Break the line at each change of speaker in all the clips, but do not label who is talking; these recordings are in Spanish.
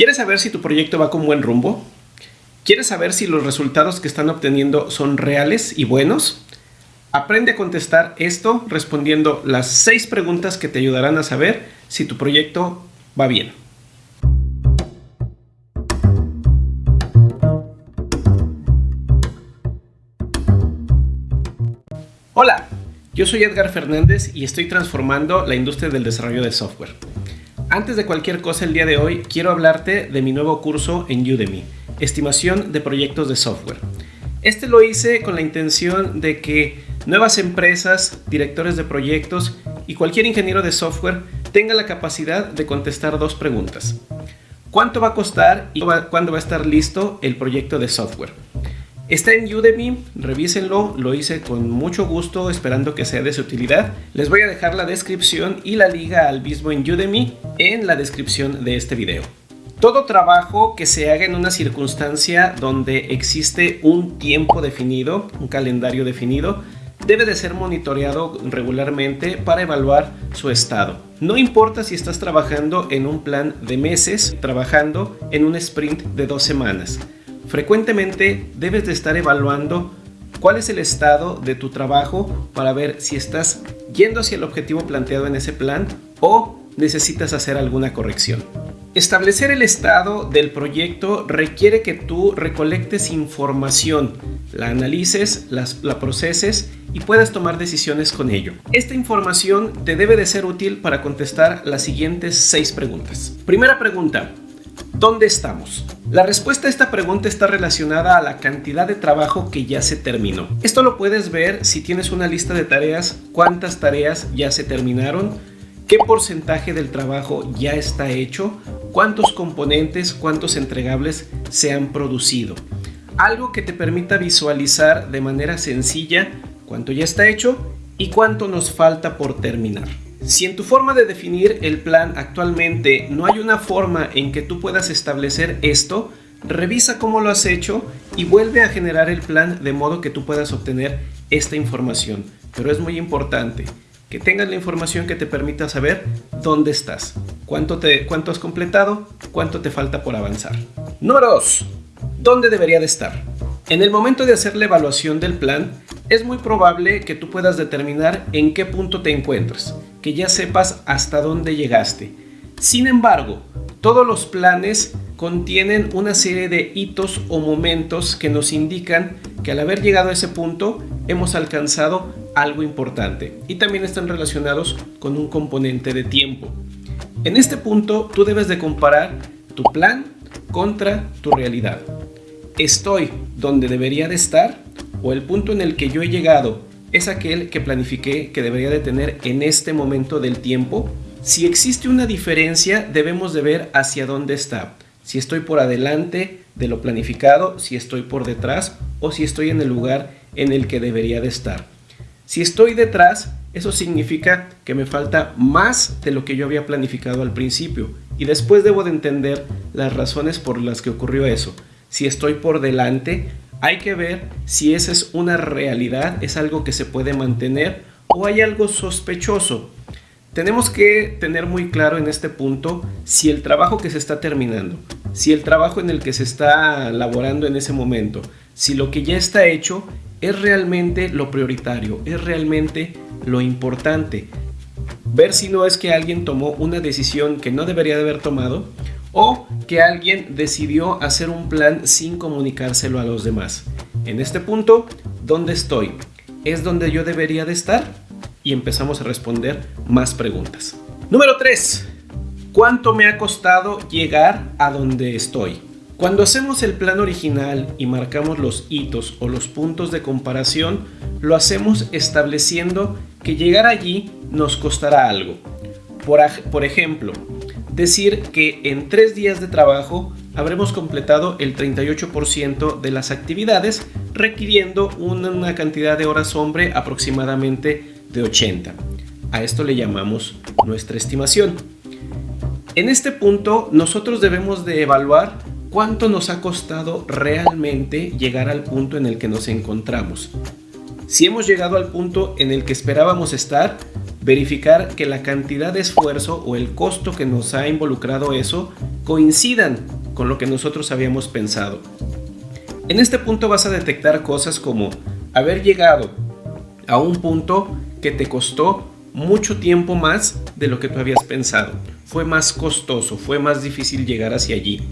¿Quieres saber si tu proyecto va con buen rumbo? ¿Quieres saber si los resultados que están obteniendo son reales y buenos? Aprende a contestar esto respondiendo las seis preguntas que te ayudarán a saber si tu proyecto va bien. Hola, yo soy Edgar Fernández y estoy transformando la industria del desarrollo de software. Antes de cualquier cosa el día de hoy, quiero hablarte de mi nuevo curso en Udemy, Estimación de Proyectos de Software. Este lo hice con la intención de que nuevas empresas, directores de proyectos y cualquier ingeniero de software tenga la capacidad de contestar dos preguntas. ¿Cuánto va a costar y cuándo va a estar listo el proyecto de software? Está en Udemy, revísenlo, lo hice con mucho gusto esperando que sea de su utilidad. Les voy a dejar la descripción y la liga al mismo en Udemy en la descripción de este video. Todo trabajo que se haga en una circunstancia donde existe un tiempo definido, un calendario definido, debe de ser monitoreado regularmente para evaluar su estado. No importa si estás trabajando en un plan de meses, trabajando en un sprint de dos semanas. Frecuentemente debes de estar evaluando cuál es el estado de tu trabajo para ver si estás yendo hacia el objetivo planteado en ese plan o necesitas hacer alguna corrección. Establecer el estado del proyecto requiere que tú recolectes información, la analices, la proceses y puedas tomar decisiones con ello. Esta información te debe de ser útil para contestar las siguientes seis preguntas. Primera pregunta, ¿Dónde estamos? La respuesta a esta pregunta está relacionada a la cantidad de trabajo que ya se terminó. Esto lo puedes ver si tienes una lista de tareas, cuántas tareas ya se terminaron, qué porcentaje del trabajo ya está hecho, cuántos componentes, cuántos entregables se han producido. Algo que te permita visualizar de manera sencilla cuánto ya está hecho y cuánto nos falta por terminar. Si en tu forma de definir el plan actualmente no hay una forma en que tú puedas establecer esto, revisa cómo lo has hecho y vuelve a generar el plan de modo que tú puedas obtener esta información. Pero es muy importante que tengas la información que te permita saber dónde estás, cuánto, te, cuánto has completado, cuánto te falta por avanzar. Número 2. ¿Dónde debería de estar? En el momento de hacer la evaluación del plan, es muy probable que tú puedas determinar en qué punto te encuentras, que ya sepas hasta dónde llegaste. Sin embargo, todos los planes contienen una serie de hitos o momentos que nos indican que al haber llegado a ese punto hemos alcanzado algo importante y también están relacionados con un componente de tiempo. En este punto tú debes de comparar tu plan contra tu realidad. ¿Estoy donde debería de estar? ¿O el punto en el que yo he llegado es aquel que planifiqué que debería de tener en este momento del tiempo? Si existe una diferencia, debemos de ver hacia dónde está. Si estoy por adelante de lo planificado, si estoy por detrás o si estoy en el lugar en el que debería de estar. Si estoy detrás, eso significa que me falta más de lo que yo había planificado al principio y después debo de entender las razones por las que ocurrió eso si estoy por delante, hay que ver si esa es una realidad, es algo que se puede mantener o hay algo sospechoso. Tenemos que tener muy claro en este punto si el trabajo que se está terminando, si el trabajo en el que se está laborando en ese momento, si lo que ya está hecho es realmente lo prioritario, es realmente lo importante. Ver si no es que alguien tomó una decisión que no debería de haber tomado o que alguien decidió hacer un plan sin comunicárselo a los demás. En este punto, ¿dónde estoy? ¿Es donde yo debería de estar? Y empezamos a responder más preguntas. Número 3. ¿Cuánto me ha costado llegar a donde estoy? Cuando hacemos el plan original y marcamos los hitos o los puntos de comparación, lo hacemos estableciendo que llegar allí nos costará algo. Por, por ejemplo, decir que en tres días de trabajo habremos completado el 38% de las actividades, requiriendo una cantidad de horas hombre aproximadamente de 80. A esto le llamamos nuestra estimación. En este punto nosotros debemos de evaluar cuánto nos ha costado realmente llegar al punto en el que nos encontramos. Si hemos llegado al punto en el que esperábamos estar, verificar que la cantidad de esfuerzo o el costo que nos ha involucrado eso coincidan con lo que nosotros habíamos pensado. En este punto vas a detectar cosas como haber llegado a un punto que te costó mucho tiempo más de lo que tú habías pensado. Fue más costoso, fue más difícil llegar hacia allí.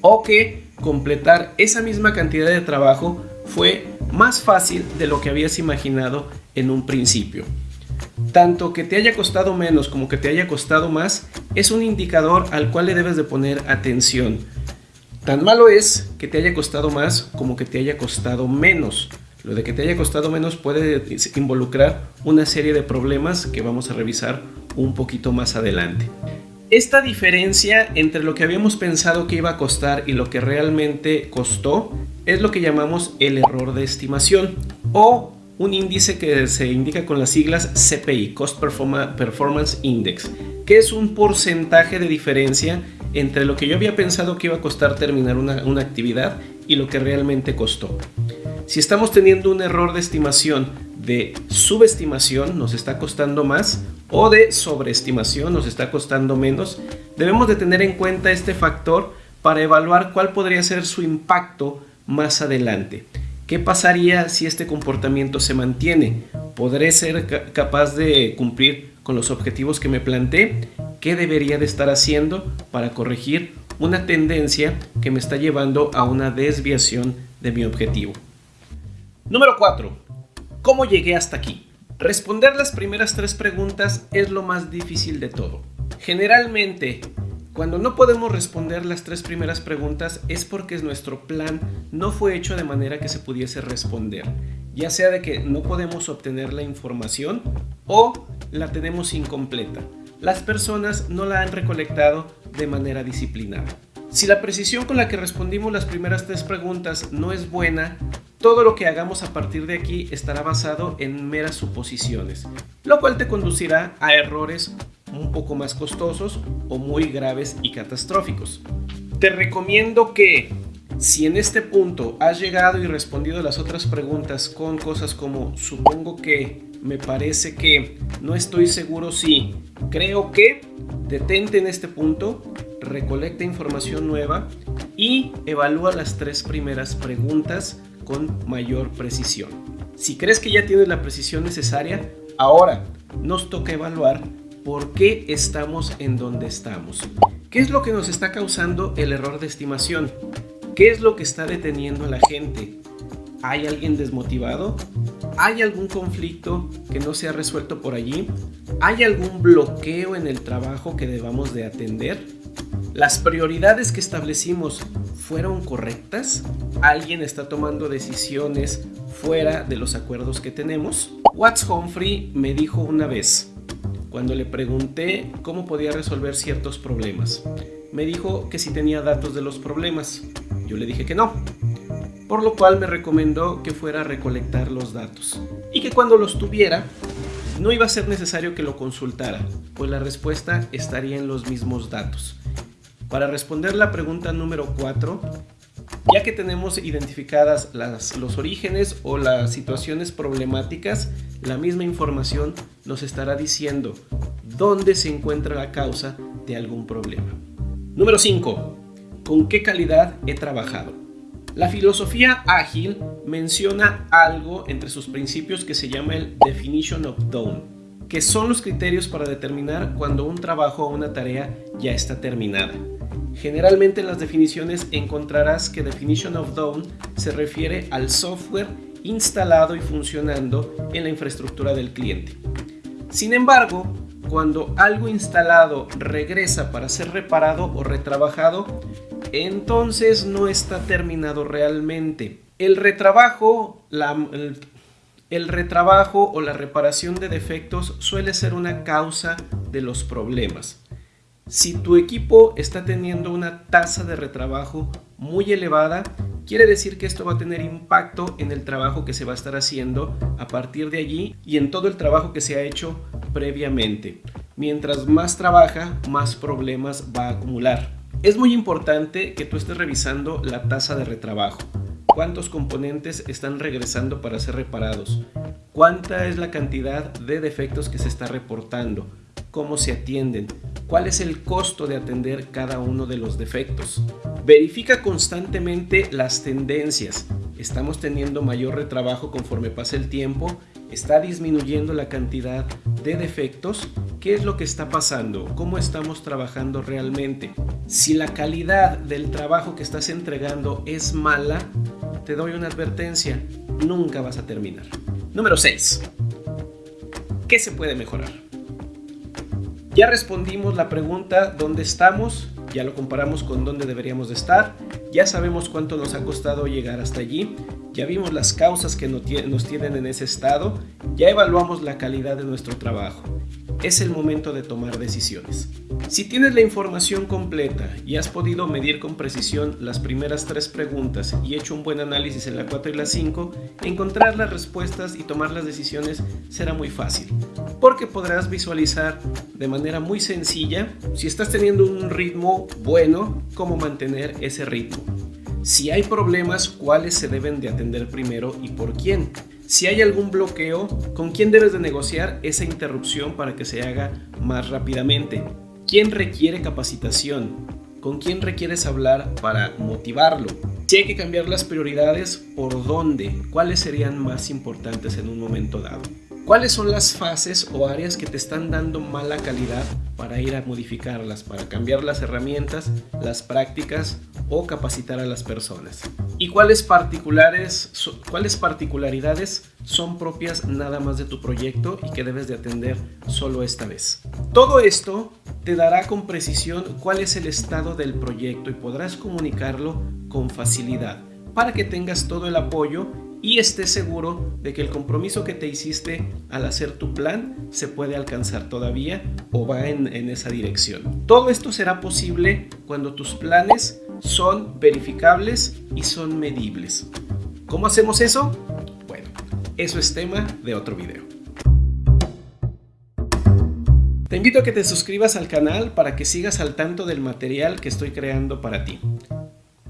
O que completar esa misma cantidad de trabajo fue más fácil de lo que habías imaginado en un principio. Tanto que te haya costado menos como que te haya costado más es un indicador al cual le debes de poner atención. Tan malo es que te haya costado más como que te haya costado menos. Lo de que te haya costado menos puede involucrar una serie de problemas que vamos a revisar un poquito más adelante. Esta diferencia entre lo que habíamos pensado que iba a costar y lo que realmente costó es lo que llamamos el error de estimación o un índice que se indica con las siglas CPI, Cost Performance Index, que es un porcentaje de diferencia entre lo que yo había pensado que iba a costar terminar una, una actividad y lo que realmente costó. Si estamos teniendo un error de estimación de subestimación, nos está costando más, o de sobreestimación, nos está costando menos, debemos de tener en cuenta este factor para evaluar cuál podría ser su impacto más adelante. ¿Qué pasaría si este comportamiento se mantiene? ¿Podré ser capaz de cumplir con los objetivos que me planteé? ¿Qué debería de estar haciendo para corregir una tendencia que me está llevando a una desviación de mi objetivo? Número 4. ¿Cómo llegué hasta aquí? Responder las primeras tres preguntas es lo más difícil de todo. Generalmente, cuando no podemos responder las tres primeras preguntas es porque nuestro plan no fue hecho de manera que se pudiese responder, ya sea de que no podemos obtener la información o la tenemos incompleta. Las personas no la han recolectado de manera disciplinada. Si la precisión con la que respondimos las primeras tres preguntas no es buena, todo lo que hagamos a partir de aquí estará basado en meras suposiciones, lo cual te conducirá a errores un poco más costosos o muy graves y catastróficos. Te recomiendo que si en este punto has llegado y respondido las otras preguntas con cosas como supongo que, me parece que, no estoy seguro si, creo que, detente en este punto, recolecta información nueva y evalúa las tres primeras preguntas con mayor precisión. Si crees que ya tienes la precisión necesaria, ahora nos toca evaluar por qué estamos en donde estamos. ¿Qué es lo que nos está causando el error de estimación? ¿Qué es lo que está deteniendo a la gente? ¿Hay alguien desmotivado? ¿Hay algún conflicto que no se ha resuelto por allí? ¿Hay algún bloqueo en el trabajo que debamos de atender? ¿Las prioridades que establecimos fueron correctas? ¿Alguien está tomando decisiones fuera de los acuerdos que tenemos? Watts Humphrey me dijo una vez, cuando le pregunté cómo podía resolver ciertos problemas, me dijo que si tenía datos de los problemas. Yo le dije que no, por lo cual me recomendó que fuera a recolectar los datos y que cuando los tuviera no iba a ser necesario que lo consultara, pues la respuesta estaría en los mismos datos. Para responder la pregunta número 4, ya que tenemos identificadas los orígenes o las situaciones problemáticas, la misma información nos estará diciendo dónde se encuentra la causa de algún problema. Número 5. ¿Con qué calidad he trabajado? La filosofía ágil menciona algo entre sus principios que se llama el Definition of Done, que son los criterios para determinar cuando un trabajo o una tarea ya está terminada. Generalmente en las definiciones encontrarás que Definition of Done se refiere al software instalado y funcionando en la infraestructura del cliente. Sin embargo, cuando algo instalado regresa para ser reparado o retrabajado, entonces no está terminado realmente. El retrabajo, el retrabajo o la reparación de defectos suele ser una causa de los problemas. Si tu equipo está teniendo una tasa de retrabajo muy elevada, quiere decir que esto va a tener impacto en el trabajo que se va a estar haciendo a partir de allí y en todo el trabajo que se ha hecho previamente. Mientras más trabaja, más problemas va a acumular. Es muy importante que tú estés revisando la tasa de retrabajo. cuántos componentes están regresando para ser reparados, cuánta es la cantidad de defectos que se está reportando, cómo se atienden, cuál es el costo de atender cada uno de los defectos. Verifica constantemente las tendencias. Estamos teniendo mayor retrabajo conforme pasa el tiempo, está disminuyendo la cantidad de defectos. ¿Qué es lo que está pasando? ¿Cómo estamos trabajando realmente? Si la calidad del trabajo que estás entregando es mala, te doy una advertencia, nunca vas a terminar. Número 6. ¿Qué se puede mejorar? Ya respondimos la pregunta ¿dónde estamos? Ya lo comparamos con dónde deberíamos de estar. Ya sabemos cuánto nos ha costado llegar hasta allí. Ya vimos las causas que nos tienen en ese estado. Ya evaluamos la calidad de nuestro trabajo es el momento de tomar decisiones. Si tienes la información completa y has podido medir con precisión las primeras tres preguntas y hecho un buen análisis en la 4 y la 5, encontrar las respuestas y tomar las decisiones será muy fácil, porque podrás visualizar de manera muy sencilla si estás teniendo un ritmo bueno, cómo mantener ese ritmo. Si hay problemas, cuáles se deben de atender primero y por quién. Si hay algún bloqueo, ¿con quién debes de negociar esa interrupción para que se haga más rápidamente? ¿Quién requiere capacitación? ¿Con quién requieres hablar para motivarlo? Si hay que cambiar las prioridades, ¿por dónde? ¿Cuáles serían más importantes en un momento dado? ¿Cuáles son las fases o áreas que te están dando mala calidad para ir a modificarlas, para cambiar las herramientas, las prácticas o capacitar a las personas? ¿Y cuáles, particulares, cuáles particularidades son propias nada más de tu proyecto y que debes de atender solo esta vez? Todo esto te dará con precisión cuál es el estado del proyecto y podrás comunicarlo con facilidad para que tengas todo el apoyo y estés seguro de que el compromiso que te hiciste al hacer tu plan se puede alcanzar todavía o va en, en, esa dirección. Todo esto será posible cuando tus planes son verificables y son medibles. ¿Cómo hacemos eso? Bueno, eso es tema de otro video. Te invito a que te suscribas al canal para que sigas al tanto del material que estoy creando para ti.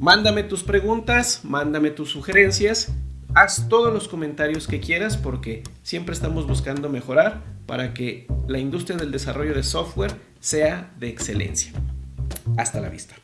Mándame tus preguntas, mándame tus sugerencias haz todos los comentarios que quieras porque siempre estamos buscando mejorar para que la industria del desarrollo de software sea de excelencia. Hasta la vista.